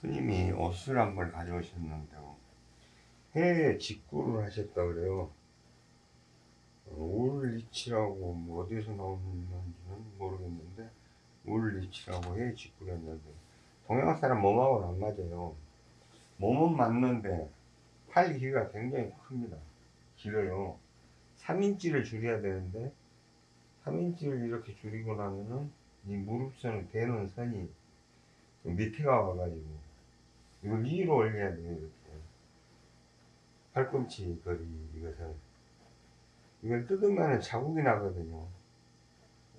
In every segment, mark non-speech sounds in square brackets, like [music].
스님이 옷을 한 벌 가져오셨는데요. 해외 직구를 하셨다 그래요. 어, 울리치라고 뭐 어디서 나오는지는 모르겠는데 울리치라고 해외 직구를 했는데 동양 사람 몸하고는 안 맞아요. 몸은 맞는데 팔 길이가 굉장히 큽니다. 길어요. 3인치를 줄여야 되는데 3인치를 이렇게 줄이고 나면은 이 무릎선을 대는 선이 좀 밑에가 와가지고 이걸 위로 올려야 돼요 이렇게 팔꿈치 거리 이것을 이걸 뜯으면 자국이 나거든요.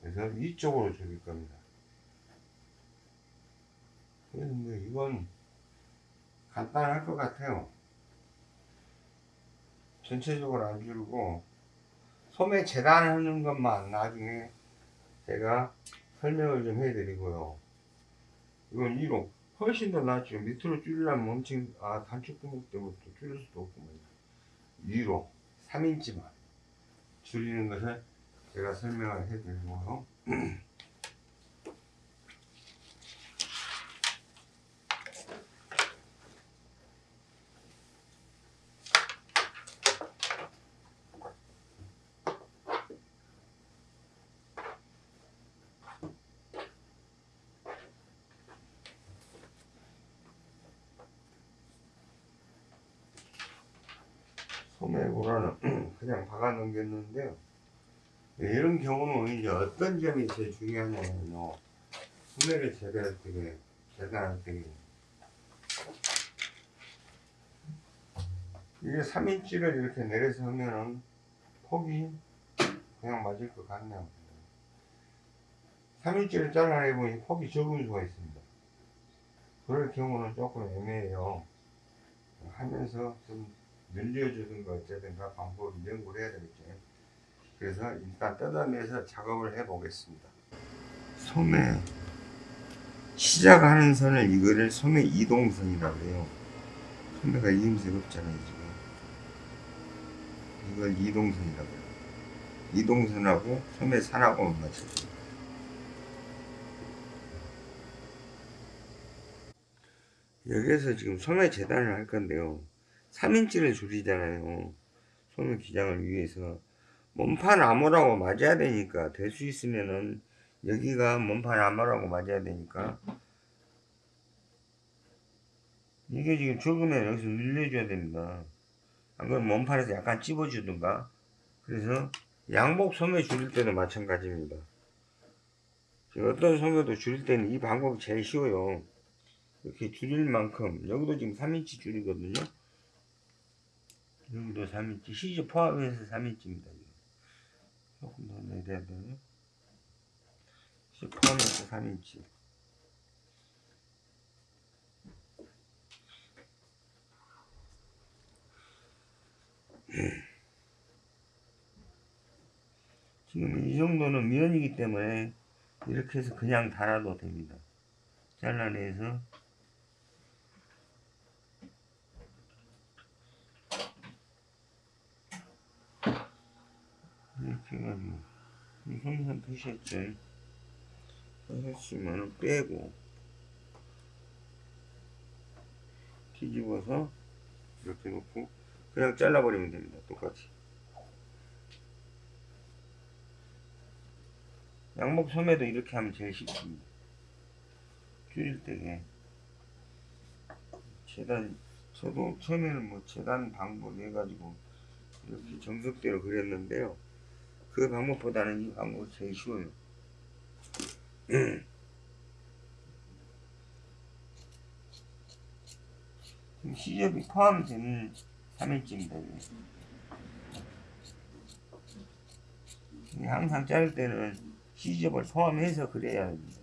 그래서 위쪽으로 줄일 겁니다. 그래서 뭐 이건 간단할 것 같아요. 전체적으로 안 줄고 소매 재단하는 것만 나중에 제가 설명을 좀 해드리고요. 이건 1호 훨씬 더 낫죠. 밑으로 줄이려면 엄청 아 단축 구멍 때문에 또 줄일 수도 없구만 2로 3인치만 줄이는 것을 제가 설명을 해드리고요 [clears throat] 소매고라는 [clears throat] 그냥 박아 넘겼는데요. 이런 경우는 이제 어떤 점이 제일 중요하냐면요. 소매를 재배할 때, 재단할 때, 이게 3인치를 이렇게 내려서 하면은 폭이 그냥 맞을 것 같네요. 3인치를 잘라내보니 폭이 적은 수가 있습니다. 그럴 경우는 조금 애매해요. 하면서 좀 늘려주든가 어쩌든가 방법을 연구를 해야 되겠죠. 그래서 일단 뜯어내서 작업을 해 보겠습니다. 소매 시작하는 선을 이거를 소매 이동선이라고 해요. 소매가 이음새가 없잖아요 지금. 이걸 이동선이라고 해요. 이동선하고 소매 산하고만 맞춰줘요. 여기에서 지금 소매 재단을 할 건데요. 3인치를 줄이잖아요. 소매 기장을 위해서. 몸판 암호라고 맞아야 되니까, 될 수 있으면은, 여기가 몸판 암호라고 맞아야 되니까, 이게 지금 적으면 여기서 늘려줘야 됩니다. 안 그러면 몸판에서 약간 찝어주든가. 그래서 양복 소매 줄일 때도 마찬가지입니다. 어떤 소매도 줄일 때는 이 방법이 제일 쉬워요. 이렇게 줄일 만큼, 여기도 지금 3인치 줄이거든요. 여기도 3인치 시즈 포함해서 3인치입니다 조금 더 내려야 되요 시즈 포함해서 3인치. 지금 이 정도는 면이기 때문에 이렇게 해서 그냥 달아도 됩니다. 잘라내서 이렇게 해가지고. 항상 표시했죠 하나씩만은 빼고 뒤집어서 이렇게 놓고 그냥 잘라버리면 됩니다 똑같이. 양복 소매도 이렇게 하면 제일 쉽습니다. 줄일 때게 재단 저도 처음에는 뭐 재단 방법 해가지고 이렇게 정석대로 그렸는데요 그 방법보다는 이 방법이 제일 쉬워요. 시접이 포함되는 3인치입니다. 항상 자를 때는 시접을 포함해서 그래야 합니다.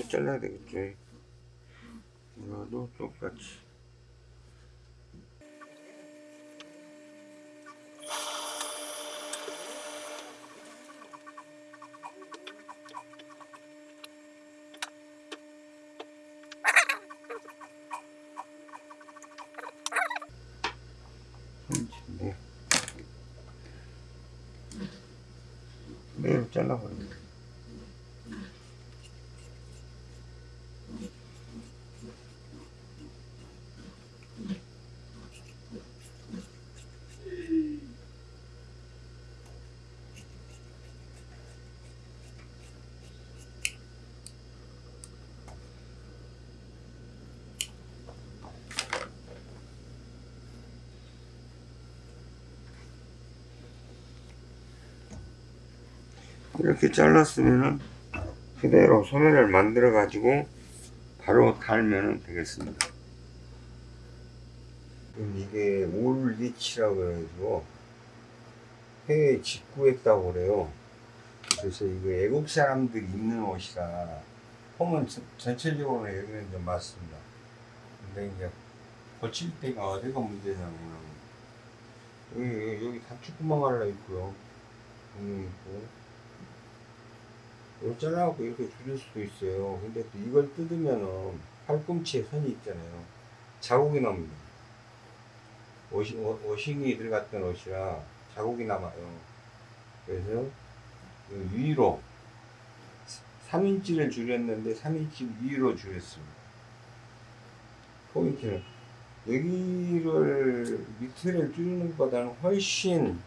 반을 잘라야 되겠죠 이거도 똑같이. 잘라버립니다. 이렇게 잘랐으면은 그대로 소매를 만들어 가지고 바로 달면 되겠습니다. 이게 올 리치라고 해가지고 해외 직구했다고 그래요. 그래서 이거 애국 사람들이 입는 옷이라 폼은 전- 전체적으로 여기는 좀 맞습니다. 근데 이제 고칠 때가 어디가 문제냐면 여기, 여기, 여기 다 축구망 하나 있고요. 있고 이거 잘라갖고 이렇게 줄일 수도 있어요. 근데 또 이걸 뜯으면은 팔꿈치에 선이 있잖아요. 자국이 납니다. 워시, 워- 워싱이 들어갔던 옷이라 자국이 남아요. 그래서 그 위로 3인치를 줄였는데 3인치 위로 줄였습니다. 포인트는 여기를 밑에를 줄이는 것보다는 훨씬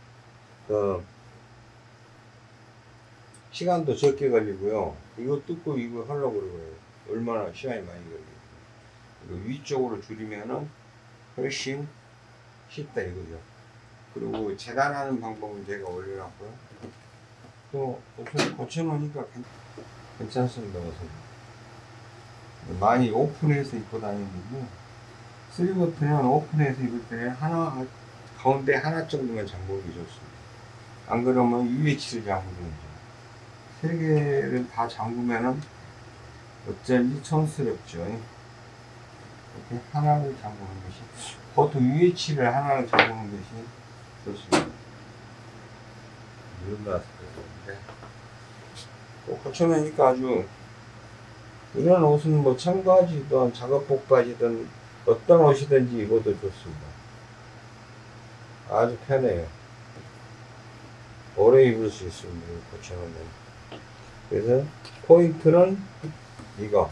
그 시간도 적게 걸리고요. 이거 뜯고 이거 하려고 그러고요. 얼마나 시간이 많이 걸리고. 이거 위쪽으로 줄이면은 훨씬 쉽다 이거죠. 그리고 재단하는 방법은 제가 올려놨고요. 또 고쳐, 고쳐놓으니까 괜- 괜찮습니다. 옷은. 많이 오픈해서 입고 다니는데 쓰리버튼은 오픈해서 입을 때는 하나 가운데 하나 정도만 잠그기 좋습니다. 안 그러면 UH를 잠그는 거죠. 세 개를 다 잠그면은 어쩐지 촌스럽죠. 이렇게 하나를 잠그는 것이 보통 UH를 하나를 잠그는 것이 좋습니다. 때인데 또 고쳐내니까 아주 이런 옷은 뭐 청바지든 작업복 바지든 어떤 옷이든지 입어도 좋습니다. 아주 편해요. 오래 입을 수 있습니다. 고쳐놓으면. 그래서 포인트는 이거.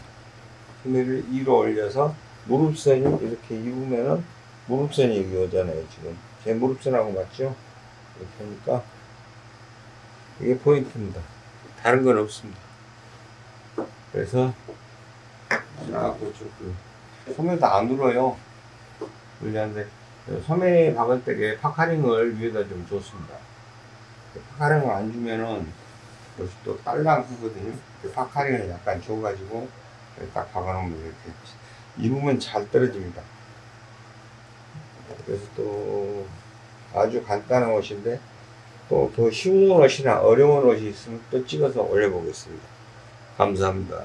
소매를 위로 올려서 무릎선이 이렇게 입으면은 무릎선이 여기 오잖아요 지금. 제 무릎선하고 맞죠? 이렇게 하니까 이게 포인트입니다. 다른 건 없습니다. 그래서 쫙 고쳤고 소매도 안 울어요. 울리는데 소매 박을 때에 파카링을 위에다 좀 줬습니다. 파카링을 안 주면은 여기 또 딸랑하거든요. 그 파카링을 약간 줘가지고 딱 박아놓으면 이렇게 입으면 잘 떨어집니다. 그래서 또 아주 간단한 옷인데 또 더 쉬운 옷이나 어려운 옷이 있으면 또 찍어서 올려보겠습니다. 감사합니다.